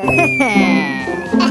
Hehehe